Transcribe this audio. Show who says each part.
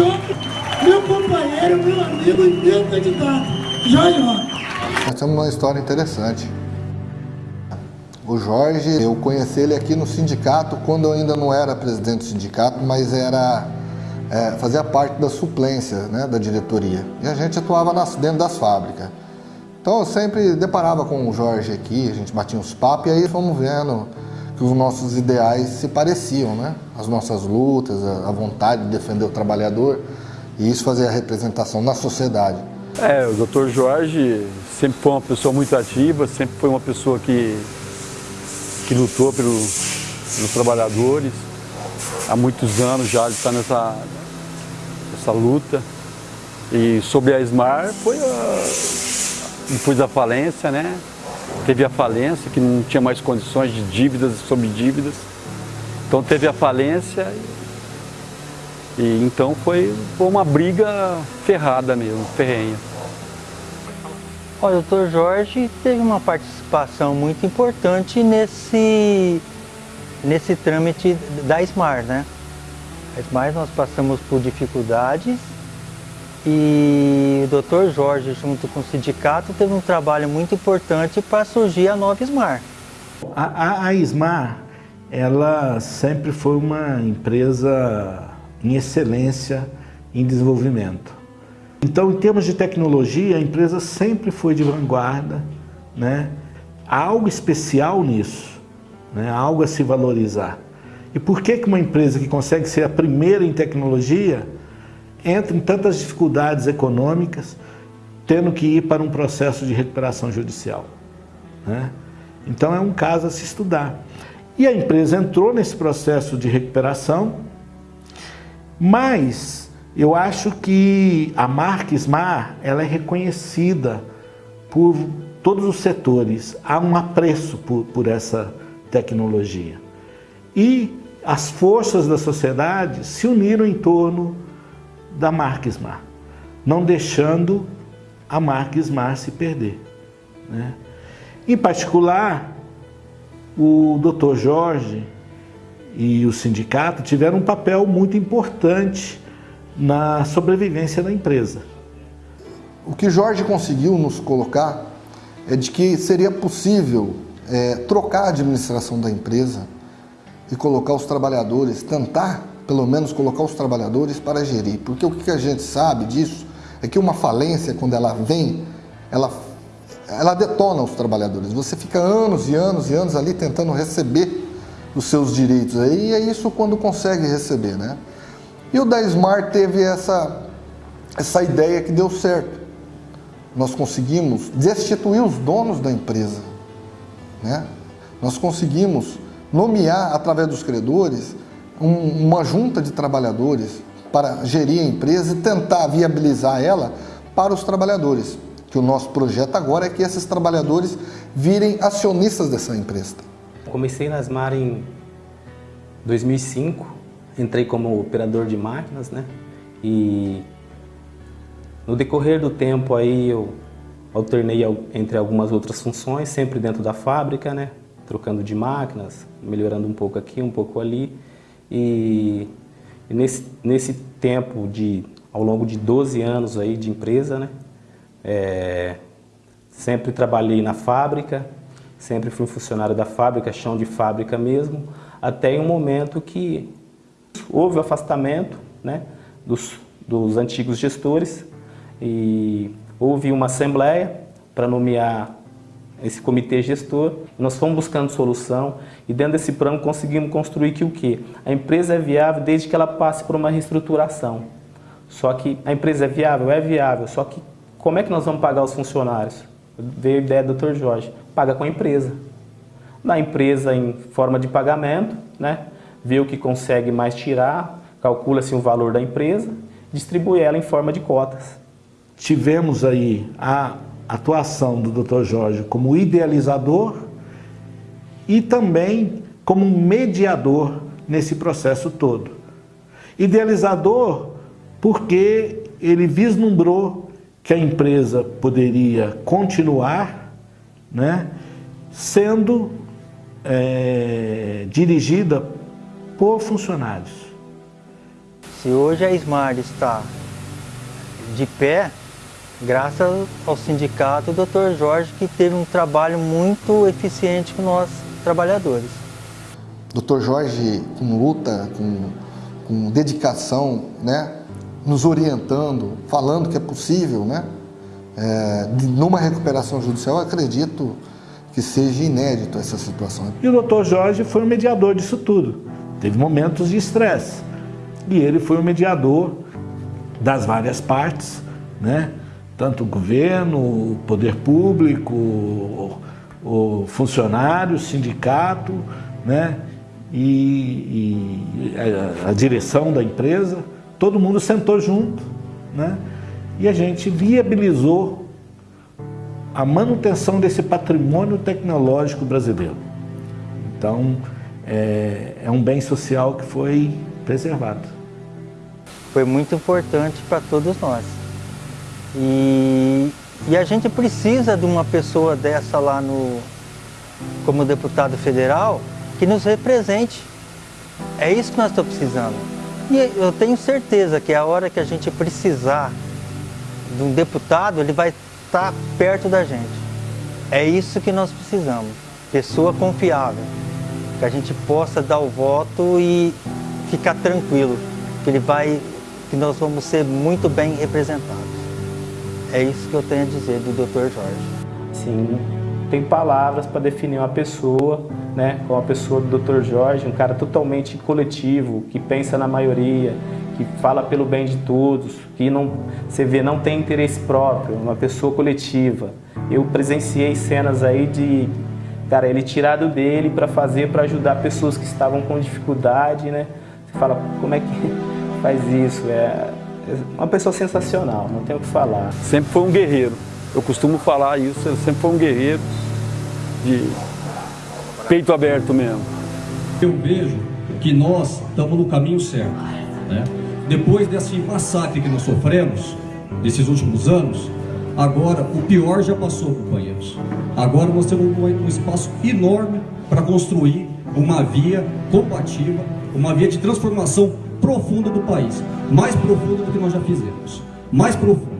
Speaker 1: meu companheiro, meu amigo e meu candidato, Jorge Rocha.
Speaker 2: Nós temos uma história interessante. O Jorge, eu conheci ele aqui no sindicato quando eu ainda não era presidente do sindicato, mas era é, fazia parte da suplência né, da diretoria. E a gente atuava nas, dentro das fábricas. Então eu sempre deparava com o Jorge aqui, a gente batia uns papos e aí fomos vendo que os nossos ideais se pareciam, né? As nossas lutas, a vontade de defender o trabalhador e isso fazia a representação na sociedade.
Speaker 3: É, o Dr. Jorge sempre foi uma pessoa muito ativa, sempre foi uma pessoa que, que lutou pelo, pelos trabalhadores. Há muitos anos já ele está nessa, nessa luta. E sobre a Esmar foi a, depois da falência, né? Teve a falência, que não tinha mais condições de dívidas sobre dívidas. Então teve a falência e então foi, foi uma briga ferrada mesmo, ferrenha.
Speaker 4: O doutor Jorge teve uma participação muito importante nesse, nesse trâmite da SMAR, né? A SMAR nós passamos por dificuldades e o doutor Jorge, junto com o sindicato, teve um trabalho muito importante para surgir a nova SMAR.
Speaker 5: A, a, a SMAR, ela sempre foi uma empresa em excelência em desenvolvimento. Então, em termos de tecnologia, a empresa sempre foi de vanguarda, né? Há algo especial nisso, né? Há algo a se valorizar. E por que, que uma empresa que consegue ser a primeira em tecnologia entra em tantas dificuldades econômicas, tendo que ir para um processo de recuperação judicial. Né? Então é um caso a se estudar. E a empresa entrou nesse processo de recuperação, mas eu acho que a marca Smar ela é reconhecida por todos os setores, há um apreço por, por essa tecnologia. E as forças da sociedade se uniram em torno da marca Smar, não deixando a marca Smar se perder. Né? Em particular, o Dr. Jorge e o sindicato tiveram um papel muito importante na sobrevivência da empresa.
Speaker 2: O que Jorge conseguiu nos colocar é de que seria possível é, trocar a administração da empresa e colocar os trabalhadores, tentar pelo menos colocar os trabalhadores para gerir. Porque o que a gente sabe disso é que uma falência, quando ela vem, ela, ela detona os trabalhadores. Você fica anos e anos e anos ali tentando receber os seus direitos. Aí e é isso quando consegue receber, né? E o da Smart teve essa, essa ideia que deu certo. Nós conseguimos destituir os donos da empresa. Né? Nós conseguimos nomear, através dos credores, um, uma junta de trabalhadores para gerir a empresa e tentar viabilizar ela para os trabalhadores. Que o nosso projeto agora é que esses trabalhadores virem acionistas dessa empresa.
Speaker 6: Comecei na Asmar em 2005, entrei como operador de máquinas, né? E no decorrer do tempo aí eu alternei entre algumas outras funções, sempre dentro da fábrica, né? Trocando de máquinas, melhorando um pouco aqui, um pouco ali. E, nesse, nesse tempo, de, ao longo de 12 anos aí de empresa, né, é, sempre trabalhei na fábrica, sempre fui funcionário da fábrica, chão de fábrica mesmo, até um momento que houve o afastamento né, dos, dos antigos gestores e houve uma assembleia para nomear esse comitê gestor, nós fomos buscando solução e dentro desse plano conseguimos construir que o quê? A empresa é viável desde que ela passe por uma reestruturação. Só que a empresa é viável? É viável, só que como é que nós vamos pagar os funcionários? Veio a ideia do Dr. Jorge, paga com a empresa. Na empresa em forma de pagamento, né? vê o que consegue mais tirar, calcula-se o valor da empresa, distribui ela em forma de cotas.
Speaker 5: Tivemos aí a atuação do Dr. Jorge como idealizador e também como mediador nesse processo todo. Idealizador porque ele vislumbrou que a empresa poderia continuar né, sendo é, dirigida por funcionários.
Speaker 4: Se hoje a Smart está de pé, graças ao sindicato do Dr. Jorge, que teve um trabalho muito eficiente com nós trabalhadores.
Speaker 2: Dr. Jorge, com luta, com, com dedicação, né, nos orientando, falando que é possível, né, é, numa recuperação judicial, acredito que seja inédito essa situação.
Speaker 5: E o Dr. Jorge foi o mediador disso tudo. Teve momentos de estresse. E ele foi o mediador das várias partes, né? Tanto o governo, o poder público, o, o funcionário, o sindicato, né? e, e a, a, direção da empresa, todo mundo sentou junto né? e a gente viabilizou a manutenção desse patrimônio tecnológico brasileiro. Então, é, é um bem social que foi preservado.
Speaker 4: Foi muito importante para todos nós. E, e a gente precisa de uma pessoa dessa lá no, como deputado federal que nos represente. É isso que nós estamos precisando. E eu tenho certeza que a hora que a gente precisar de um deputado, ele vai estar perto da gente. É isso que nós precisamos. Pessoa confiável. Que a gente possa dar o voto e ficar tranquilo. Que ele vai, que nós vamos ser muito bem representados. É isso que eu tenho a dizer do Dr. Jorge.
Speaker 6: Sim, tem palavras para definir uma pessoa, né, como a pessoa do Dr. Jorge, um cara totalmente coletivo, que pensa na maioria, que fala pelo bem de todos, que não, você vê, não tem interesse próprio, uma pessoa coletiva. Eu presenciei cenas aí de, cara, ele tirado dele para fazer, para ajudar pessoas que estavam com dificuldade, né? Você fala, como é que faz isso? É, uma pessoa sensacional, não tem o que falar.
Speaker 3: Sempre foi um guerreiro. Eu costumo falar isso, ele sempre foi um guerreiro de peito aberto mesmo.
Speaker 7: Eu vejo que nós estamos no caminho certo. Né? Depois desse massacre que nós sofremos, nesses últimos anos, agora o pior já passou, companheiros. Agora nós temos um espaço enorme para construir uma via combativa, uma via de transformação profunda do país, mais profunda do que nós já fizemos, mais profunda